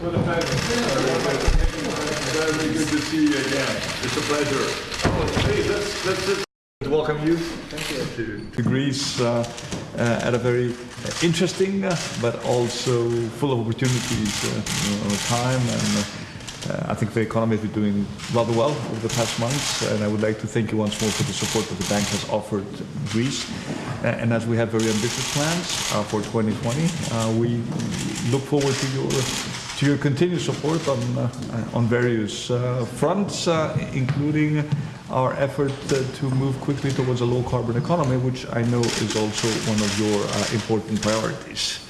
What a pleasure. Very good to see you again. It's a pleasure. Oh, hey, let's, let's, to welcome you. To, to Greece uh, uh, at a very interesting uh, but also full of opportunities uh, you time and uh, I think the economy has been doing rather well over the past months and I would like to thank you once more for the support that the bank has offered Greece Uh, and as we have very ambitious plans uh, for 2020 uh, we look forward to your to your continued support on uh, on various uh, fronts uh, including our effort to move quickly towards a low carbon economy which I know is also one of your important priorities.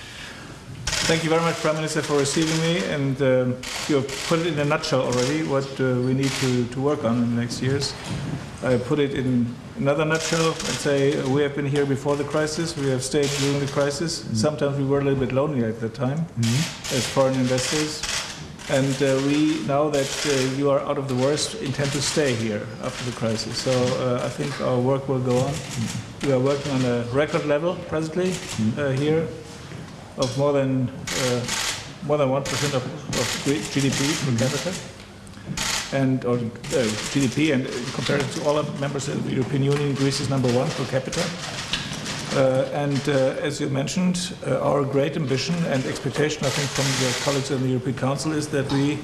Thank you very much, Prime Minister, for receiving me. And um, you have put it in a nutshell already what uh, we need to, to work on in the next years. I put it in another nutshell and say uh, we have been here before the crisis. We have stayed during the crisis. Sometimes we were a little bit lonely at that time as foreign investors. And uh, we, now that uh, you are out of the worst, intend to stay here after the crisis. So uh, I think our work will go on. We are working on a record level presently uh, here of more than uh, more than one percent of, of GDP per capita, and or uh, GDP, and compared to all other members of the European Union, Greece is number one per capita. Uh, and uh, as you mentioned, uh, our great ambition and expectation, I think, from your colleagues in the European Council is that we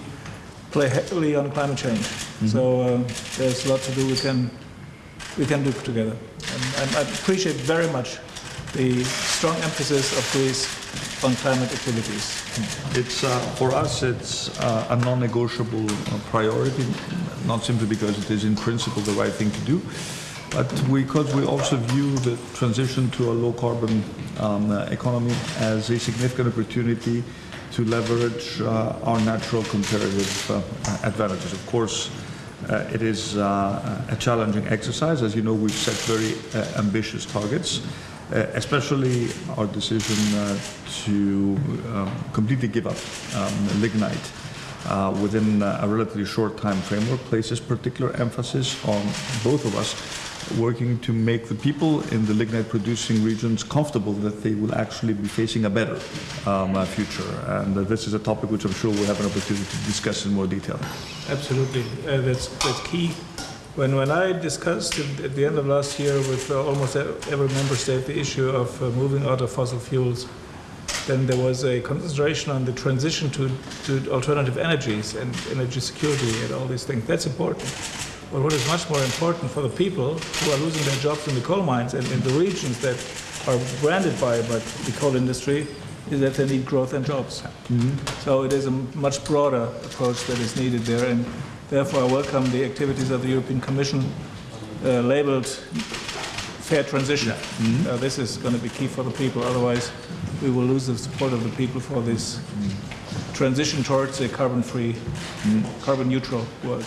play heavily on climate change. So uh, there's a lot to do. We can we can do together. And, and I appreciate very much the strong emphasis of Greece on climate activities. It's uh, for us. It's uh, a non-negotiable uh, priority, not simply because it is in principle the right thing to do, but because we also view the transition to a low-carbon um, uh, economy as a significant opportunity to leverage uh, our natural comparative uh, advantages. Of course. Uh, it is uh, a challenging exercise. As you know, we've set very uh, ambitious targets. Uh, especially our decision uh, to um, completely give up um, lignite uh, within uh, a relatively short time framework places particular emphasis on both of us working to make the people in the lignite producing regions comfortable that they will actually be facing a better um, uh, future. And uh, this is a topic which I'm sure we'll have an opportunity to discuss in more detail. Absolutely, that's that's key. When when I discussed at the end of last year with uh, almost every member state the issue of uh, moving out of fossil fuels, then there was a concentration on the transition to, to alternative energies and energy security and all these things. That's important. But what is much more important for the people who are losing their jobs in the coal mines and in the regions that are branded by, by the coal industry is that they need growth and jobs. So it is a much broader approach that is needed there, and therefore I welcome the activities of the European Commission uh, labeled fair transition. Uh, this is going to be key for the people, otherwise we will lose the support of the people for this transition towards a carbon-free, carbon-neutral world.